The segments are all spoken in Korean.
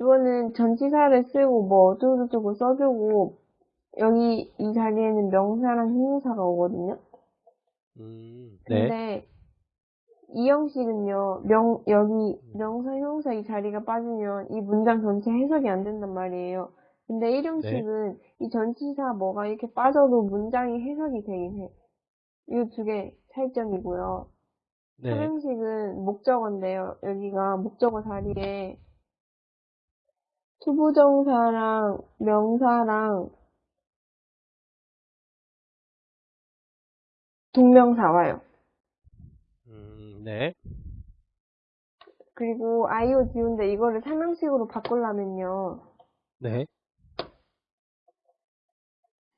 이거는 전치사를 쓰고 뭐 어쩌고저쩌고 써주고 여기 이 자리에는 명사랑 형용사가 오거든요. 음, 네. 근데 이 형식은요, 명, 여기 명사, 형용사 이 자리가 빠지면 이 문장 전체 해석이 안 된단 말이에요. 근데 1형식은 이 전치사 뭐가 이렇게 빠져도 문장이 해석이 되긴 해. 이 두 개 차이점이고요. 네. 3형식은 목적어인데요. 여기가 목적어 자리에 to부정사랑 명사랑 동명사 와요. 음, 네. 그리고 IO DO인데 이거를 삼형식으로 바꾸려면요. 네.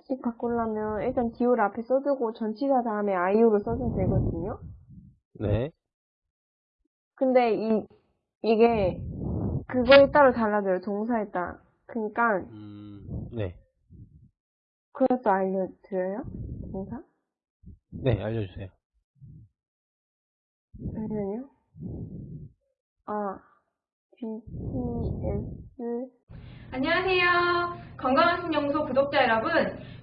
식 바꾸려면 일단 DO를 앞에 써주고 전치사 다음에 IO를 써주면 되거든요. 네. 근데 이 이게 그거에 따라 달라져요. 동사에 따라. 그러니까 음, 네. 그것도 알려드려요? 동사? 네, 알려주세요. 잠시만요. 아, BTS 안녕하세요. 건강한 신영소 구독자 여러분.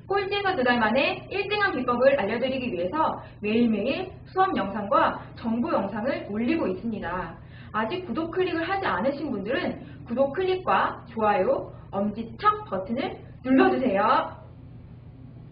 꼴찌에서 두 달 만에 1등한 비법을 알려드리기 위해서 매일매일 수업 영상과 정보 영상을 올리고 있습니다. 아직 구독 클릭을 하지 않으신 분들은 구독 클릭과 좋아요, 엄지척 버튼을 눌러주세요.